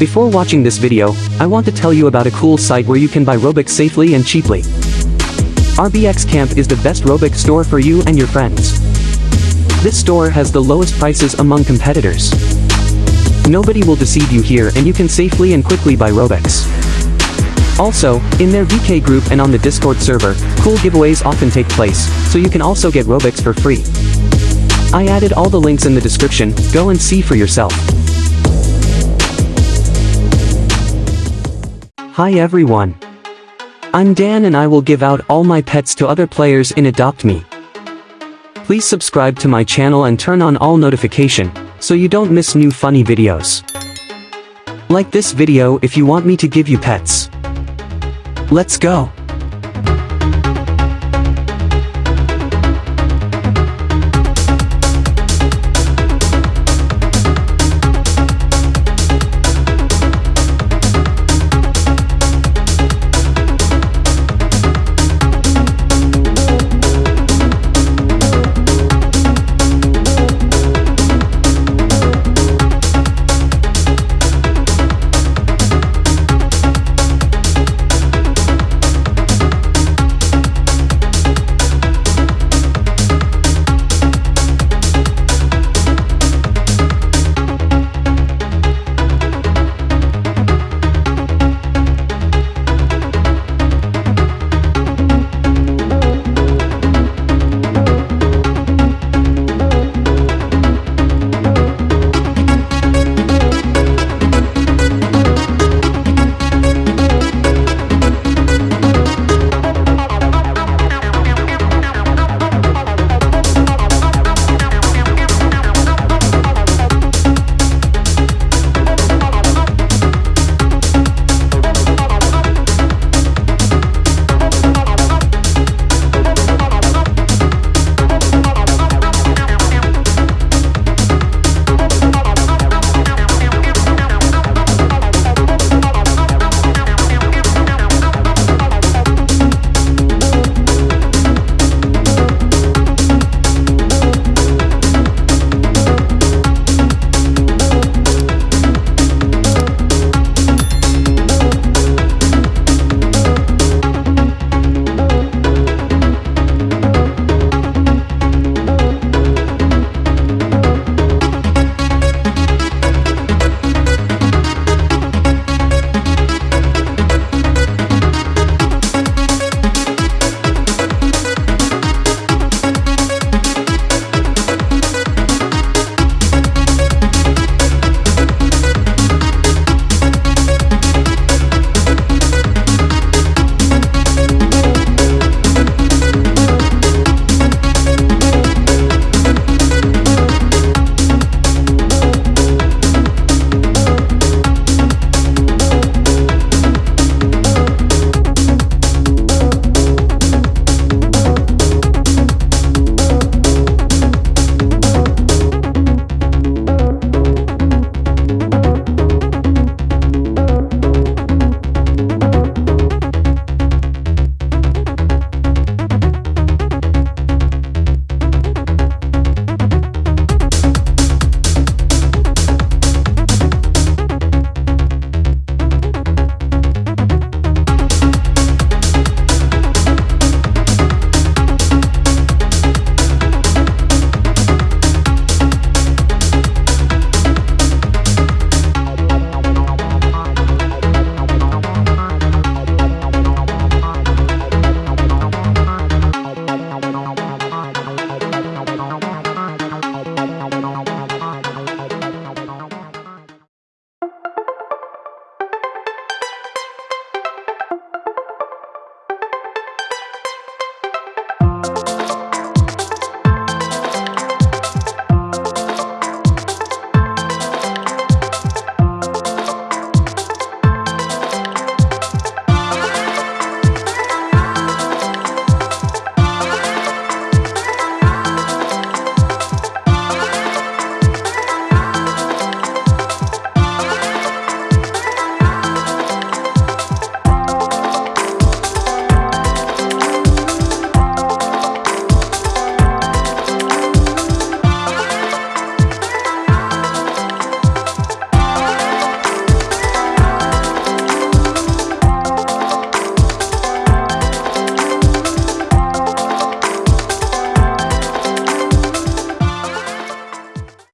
Before watching this video, I want to tell you about a cool site where you can buy Robux safely and cheaply. RBX Camp is the best Robux store for you and your friends. This store has the lowest prices among competitors. Nobody will deceive you here and you can safely and quickly buy Robux. Also, in their VK group and on the Discord server, cool giveaways often take place, so you can also get Robux for free. I added all the links in the description, go and see for yourself. Hi everyone. I'm Dan and I will give out all my pets to other players in Adopt Me. Please subscribe to my channel and turn on all notification, so you don't miss new funny videos. Like this video if you want me to give you pets. Let's go.